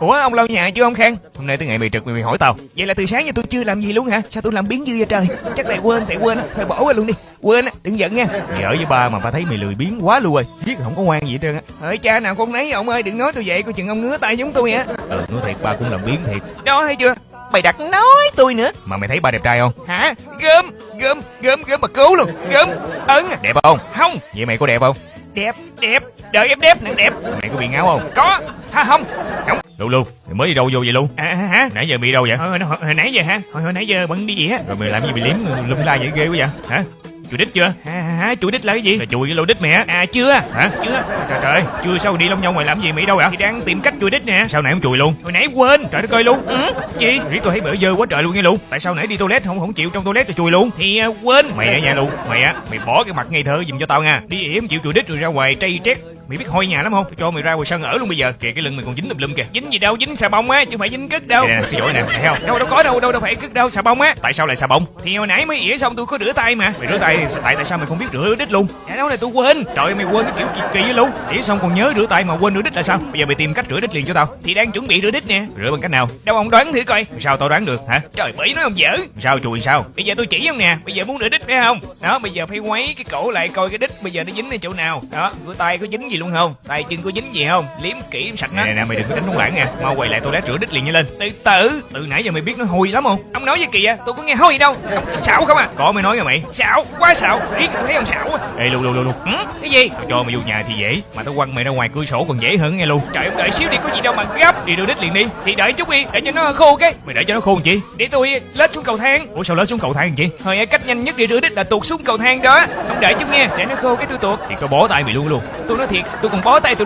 Ủa ông lau nhà chưa ông Khang? Hôm nay tới ngày mày trực mày, mày hỏi tao. Vậy là từ sáng giờ tôi chưa làm gì luôn hả? Sao tôi làm biến dư vậy trời? Chắc tại quên, tại quên. Thôi bỏ qua luôn đi. Quên á, đừng giận nha. Mày ở với ba mà ba thấy mày lười biếng quá luôn rồi. Biết không có ngoan gì hết trơn á. Hỡi cha nào con nấy ông ơi, đừng nói tôi vậy, coi chừng ông ngứa tay giống tôi á. Ừ, nói thiệt ba cũng làm biến thiệt. Đó hay chưa? Mày đặt nói tôi nữa Mà mày thấy ba đẹp trai không? Hả? Gớm, gớm, gớm, gớm mà cứu luôn Gớm, ấn Đẹp không? Không Vậy mày có đẹp không? Đẹp, đẹp Đợi em đẹp, nè đẹp Mày có bị ngáo không? Có Ha không Không Lu Lu, mày mới đi đâu vô vậy Lu? À hả? Nãy giờ bị đâu vậy? Hồi, hồi, hồi nãy giờ hả? Hồi, hồi nãy giờ bận đi gì á Rồi mày làm gì bị liếm lum la vậy ghê quá vậy? Hả? Chùi đít chưa? Hả? hả? Chùi đít là cái gì? Là chùi cái lỗ đít mày á À chưa Hả? Chưa Trời trời Chưa sao đi lông nhau mày làm gì mày đâu vậy? Thì đang tìm cách chùi đít nè Sao nãy không chùi luôn? Hồi nãy quên Trời đất ơi luôn ừ? Gì? Riết tôi thấy bữa dơ quá trời luôn nghe luôn Tại sao nãy đi toilet không không chịu trong toilet rồi chùi luôn? Thì uh, quên Mày á nha luôn Mày á Mày bỏ cái mặt ngây thơ giùm cho tao nha Đi ỉa chịu chùi đít rồi ra ngoài trây trét Mày biết hôi nhà lắm không? Tôi cho mày ra ngoài sân ở luôn bây giờ. Kìa cái lưng mày còn dính tùm lum kìa. Dính gì đâu, dính xà bông á, chứ không phải dính cất đâu. Nè, nè, cái chỗ này nè, thấy không? Đâu đâu có đâu, đâu đâu phải cất đâu, xà bông á. Tại sao lại xà bông? Thì hồi nãy mới ỉa xong tôi có rửa tay mà. Mày rửa tay tại tại sao mày không biết rửa đít luôn? Dạ đâu này tôi quên. Trời ơi mày quên cái kiểu kỳ kỳ luôn. ỉa xong còn nhớ rửa tay mà quên rửa đít là sao? Bây giờ mày tìm cách rửa đít liền cho tao. Thì đang chuẩn bị rửa đít nè. Rửa bằng cách nào? Đâu ông đoán thử coi. Sao tao đoán được hả? Trời bỉ nói ông dở. Sao chùi sao? Bây giờ tôi chỉ ông nè. Bây giờ muốn rửa đít phải không? Đó, bây giờ phải quấy cái cổ lại coi cái đít bây giờ nó dính ở chỗ nào. Đó, rửa tay có dính gì luôn không? Tay chân có dính gì không? Liếm kỹ sạch nó. Nè nè mày đừng có đánh trống lãng nha. Mau quay lại tôi toilet rửa đít liền nhanh lên. Từ từ. Từ nãy giờ mày biết nó hôi lắm không? Ông nói gì kìa tôi có nghe hôi đâu. Xạo không à? Có mày nói rồi mày. Xạo quá xạo. Riết tôi thấy ông xạo á ê lu lu lu lu. Ừ? cái gì? Tôi cho mày vô nhà thì dễ. Mà tao quăng mày ra ngoài cửa sổ còn dễ hơn nghe luôn. Trời ông đợi xíu đi có gì đâu mà gấp. Đi rửa đít liền đi. Thì đợi chút đi để cho nó khô cái. Mày đợi cho nó khô chi? Để tôi lết xuống cầu thang. Ủa sao lết xuống cầu thang chị thôi cách nhanh nhất để rửa đít là tuột xuống cầu thang đó. Ông đợi chút nghe để nó khô cái tôi tuột. Thì tôi bó tay mày luôn luôn. Tôi nói thiệt tôi còn bó tay tôi luôn.